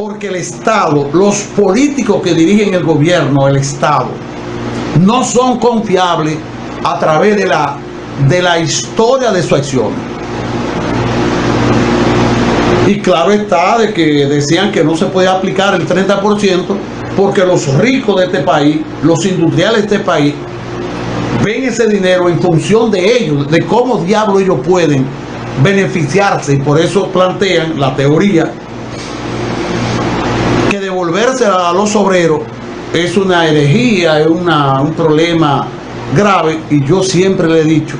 Porque el Estado, los políticos que dirigen el gobierno, el Estado, no son confiables a través de la, de la historia de su acción. Y claro está de que decían que no se puede aplicar el 30% porque los ricos de este país, los industriales de este país, ven ese dinero en función de ellos, de cómo diablo ellos pueden beneficiarse y por eso plantean la teoría que devolverse a los obreros es una herejía, es una, un problema grave y yo siempre le he dicho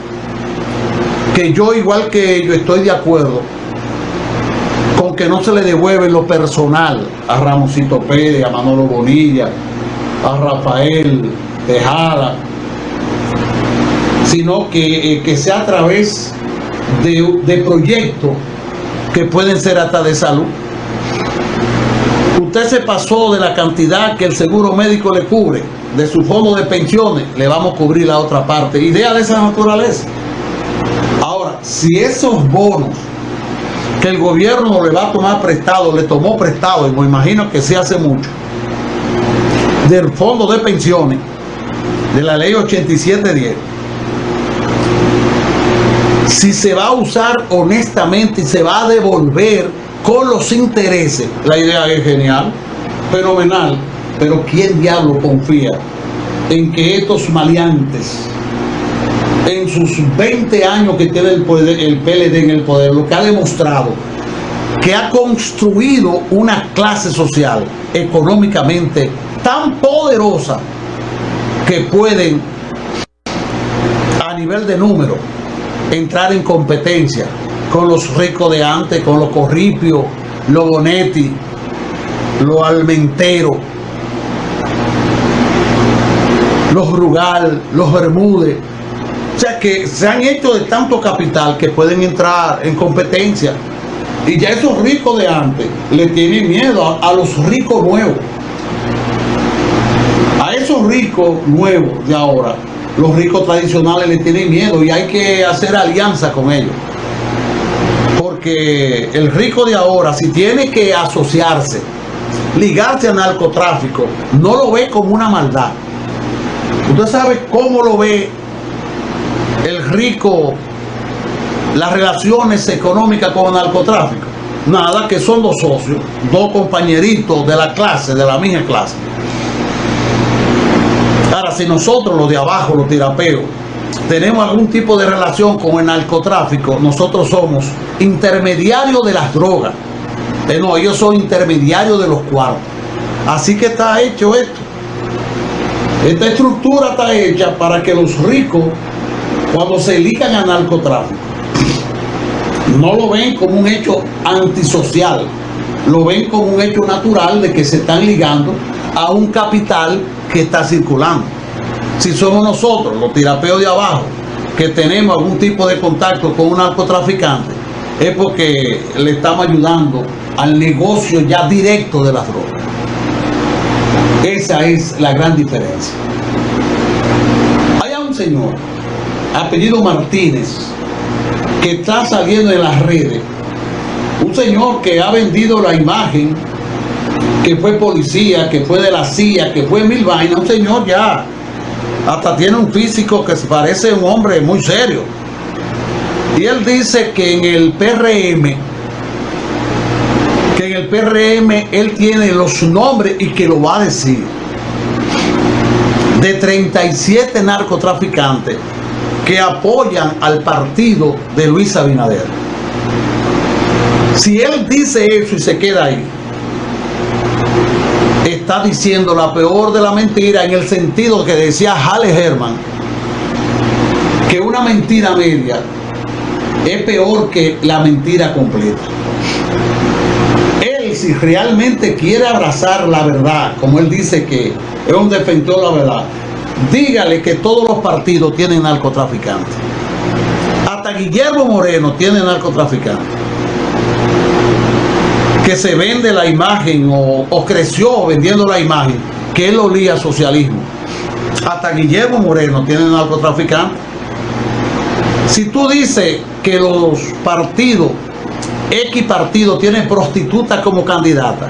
que yo igual que ellos estoy de acuerdo con que no se le devuelve lo personal a Ramosito Pérez, a Manolo Bonilla, a Rafael Tejada, sino que, eh, que sea a través de, de proyectos que pueden ser hasta de salud. Usted se pasó de la cantidad que el seguro médico le cubre de su fondo de pensiones, le vamos a cubrir la otra parte. Idea de esa naturaleza. Ahora, si esos bonos que el gobierno le va a tomar prestado, le tomó prestado, y me imagino que sí hace mucho, del fondo de pensiones, de la ley 8710, si se va a usar honestamente y se va a devolver con los intereses, la idea es genial, fenomenal, pero ¿quién diablo confía en que estos maleantes, en sus 20 años que tiene el, poder, el PLD en el poder, lo que ha demostrado, que ha construido una clase social económicamente tan poderosa que pueden a nivel de número entrar en competencia con los ricos de antes, con los corripios, los bonetti, los almenteros, los rugal, los bermúdez. O sea que se han hecho de tanto capital que pueden entrar en competencia. Y ya esos ricos de antes le tienen miedo a, a los ricos nuevos. A esos ricos nuevos de ahora los ricos tradicionales le tienen miedo y hay que hacer alianza con ellos. Porque el rico de ahora, si tiene que asociarse, ligarse al narcotráfico, no lo ve como una maldad. Usted sabe cómo lo ve el rico, las relaciones económicas con el narcotráfico. Nada, que son dos socios, dos compañeritos de la clase, de la misma clase. Ahora, si nosotros los de abajo, los tirapeos, tenemos algún tipo de relación con el narcotráfico, nosotros somos intermediarios de las drogas. Eh, no, ellos son intermediarios de los cuartos. Así que está hecho esto. Esta estructura está hecha para que los ricos, cuando se ligan al narcotráfico, no lo ven como un hecho antisocial, lo ven como un hecho natural de que se están ligando a un capital que está circulando. Si somos nosotros, los tirapeos de abajo, que tenemos algún tipo de contacto con un narcotraficante, es porque le estamos ayudando al negocio ya directo de las drogas. Esa es la gran diferencia. Hay un señor, apellido Martínez, que está saliendo en las redes. Un señor que ha vendido la imagen que fue policía, que fue de la CIA, que fue mil vainas, un señor ya hasta tiene un físico que parece un hombre muy serio. Y él dice que en el PRM, que en el PRM él tiene los nombres y que lo va a decir, de 37 narcotraficantes que apoyan al partido de Luis Abinader. Si él dice eso y se queda ahí, está diciendo la peor de la mentira en el sentido que decía Halle Herman, que una mentira media es peor que la mentira completa. Él, si realmente quiere abrazar la verdad, como él dice que es un defensor de la verdad, dígale que todos los partidos tienen narcotraficantes. Hasta Guillermo Moreno tiene narcotraficantes que se vende la imagen o, creció vendiendo la imagen que él olía socialismo. Hasta Guillermo Moreno tiene narcotraficante. Si tú dices que los partidos, X partido tienen prostitutas como candidata,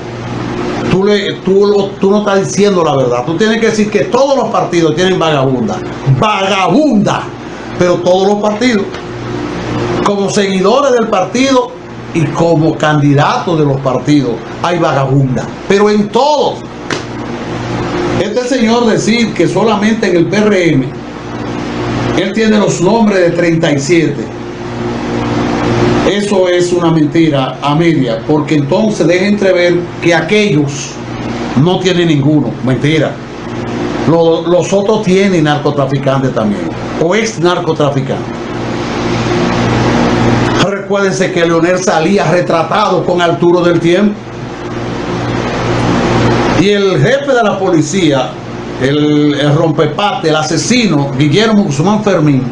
tú, le, tú, tú no estás diciendo la verdad. Tú tienes que decir que todos los partidos tienen vagabunda. Vagabunda. Pero todos los partidos. Como seguidores del partido y como candidatos de los partidos hay vagabunda. Pero en todos. Este señor decir que solamente en el PRM él tiene los nombres de 37. Eso es una mentira a media, porque entonces deja entrever que aquellos no tienen ninguno. Mentira. Los, los otros tienen narcotraficantes también, o ex narcotraficantes. Recuérdense que Leonel salía retratado con Arturo del Tiempo. Y el jefe de la policía, el, rompepate, el asesino, Guillermo Guzmán Fermín,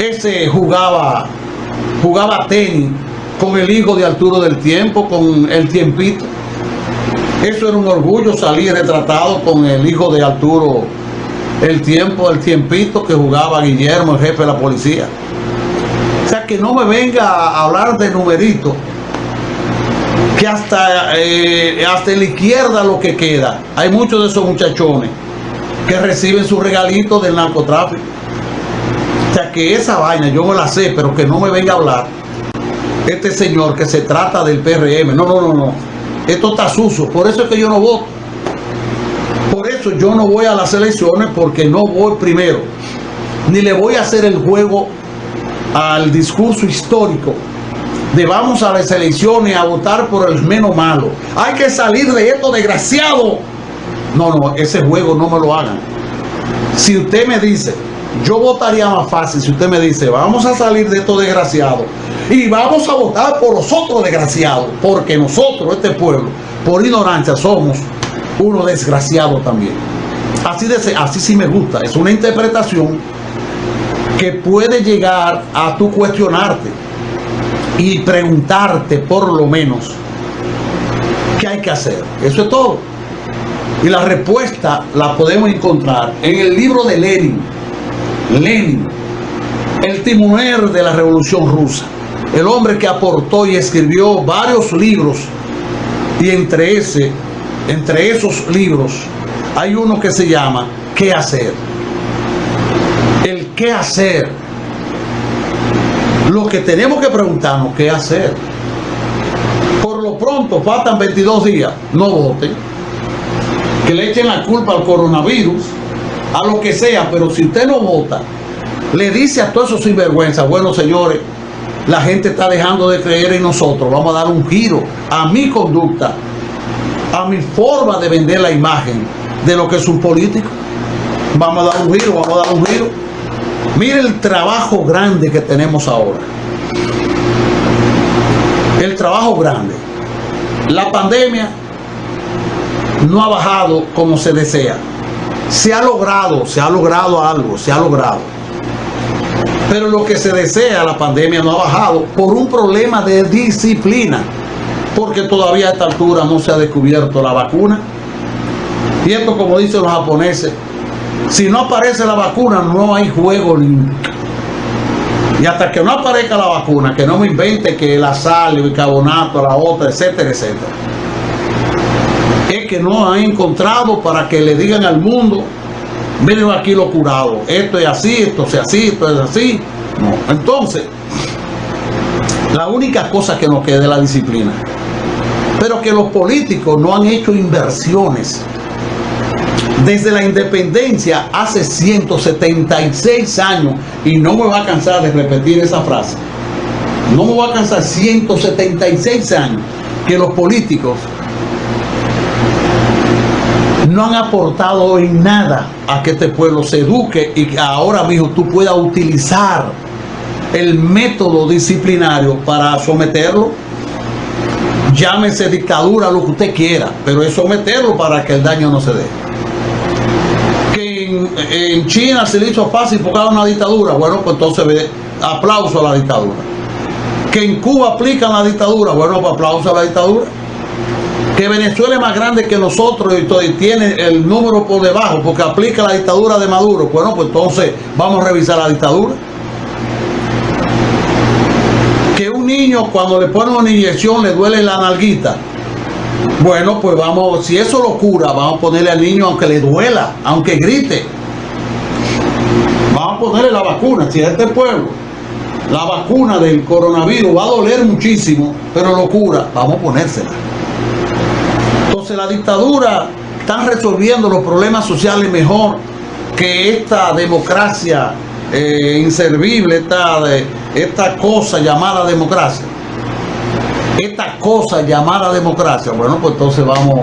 ese jugaba, jugaba tenis con el hijo de Arturo del Tiempo, con el tiempito. Eso era un orgullo salir retratado con el hijo de Arturo el tiempo, el tiempito que jugaba Guillermo, el jefe de la policía. Que no me venga a hablar de numerito que hasta, eh, hasta la izquierda lo que queda, hay muchos de esos muchachones que reciben su regalito del narcotráfico. O sea que esa vaina yo no la sé, pero que no me venga a hablar este señor que se trata del PRM. No, no, no, no. Esto está sucio. Por eso es que yo no voto. Por eso yo no voy a las elecciones porque no voy primero. Ni le voy a hacer el juego al discurso histórico de vamos a las elecciones a votar por el menos malo. Hay que salir de esto desgraciado. No, no, ese juego no me lo hagan. Si usted me dice, yo votaría más fácil si usted me dice, vamos a salir de esto desgraciado y vamos a votar por los otros desgraciados, porque nosotros, este pueblo, por ignorancia somos uno desgraciado también. Así, de, así sí me gusta, es una interpretación que puede llegar a tu cuestionarte y preguntarte por lo menos qué hay que hacer. Eso es todo. Y la respuesta la podemos encontrar en el libro de Lenin. Lenin, el timonel de la revolución rusa. El hombre que aportó y escribió varios libros. Y entre, ese, entre esos libros hay uno que se llama ¿Qué hacer? Qué hacer lo que tenemos que preguntarnos qué hacer. Por lo pronto, faltan 22 días, no voten. Que le echen la culpa al coronavirus, a lo que sea, pero si usted no vota, le dice a todos esos sinvergüenzas, bueno señores, la gente está dejando de creer en nosotros, vamos a dar un giro a mi conducta, a mi forma de vender la imagen de lo que es un político. Vamos a dar un giro, vamos a dar un giro. Mire el trabajo grande que tenemos ahora. El trabajo grande. La pandemia no ha bajado como se desea. Se ha logrado, se ha logrado algo, se ha logrado. Pero lo que se desea, la pandemia no ha bajado por un problema de disciplina. Porque todavía a esta altura no se ha descubierto la vacuna. Y esto, como dicen los japoneses, si no aparece la vacuna, no hay juego Y hasta que no aparezca la vacuna, que no me invente que la sal, el bicarbonato, la otra, etcétera, etcétera. Es que no han encontrado para que le digan al mundo, miren aquí lo curado, esto es así, esto es así, esto es así. No. Entonces, la única cosa que nos queda es la disciplina. Pero que los políticos no han hecho inversiones desde la independencia hace 176 años, y no me va a cansar de repetir esa frase, no me va a cansar 176 años que los políticos no han aportado en nada a que este pueblo se eduque y que ahora mismo tú puedas utilizar el método disciplinario para someterlo. Llámese dictadura, lo que usted quiera, pero es someterlo para que el daño no se dé en, China se le hizo fácil porque era una dictadura. Bueno, pues entonces aplauso a la dictadura. Que en Cuba aplican la dictadura. Bueno, pues aplauso a la dictadura. Que Venezuela es más grande que nosotros y tiene el número por debajo porque aplica la dictadura de Maduro. Bueno, pues entonces vamos a revisar la dictadura. Que un niño cuando le ponen una inyección le duele la nalguita. Bueno, pues vamos, si eso lo cura, vamos a ponerle al niño aunque le duela, aunque grite. Vamos a ponerle la vacuna, si es este pueblo, la vacuna del coronavirus va a doler muchísimo, pero lo cura, vamos a ponérsela. Entonces la dictadura están resolviendo los problemas sociales mejor que esta democracia eh, inservible, esta, esta cosa llamada democracia. Esta cosa llamada democracia, bueno, pues entonces vamos,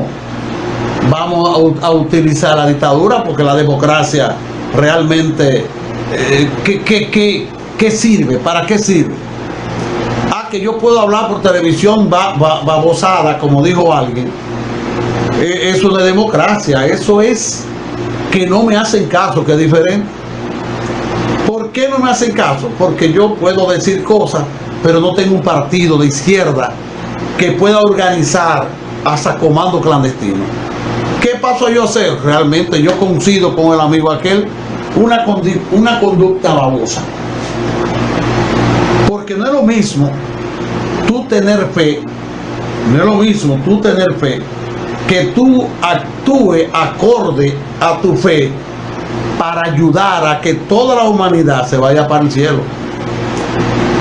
vamos a, utilizar la dictadura porque la democracia realmente, eh, ¿qué, sirve? ¿Para qué sirve? Ah, que yo puedo hablar por televisión babosada, como dijo alguien eh, eso de democracia, eso es que no me hacen caso, que es diferente. ¿Por qué no me hacen caso? Porque yo puedo decir cosas, pero no tengo un partido de izquierda que pueda organizar hasta comando clandestino. ¿Qué paso yo a hacer? Realmente yo coincido con el amigo aquel, una, una conducta babosa. Porque no es lo mismo tú tener fe, no es lo mismo tú tener fe que tú actúe acorde a tu fe para ayudar a que toda la humanidad se vaya para el cielo.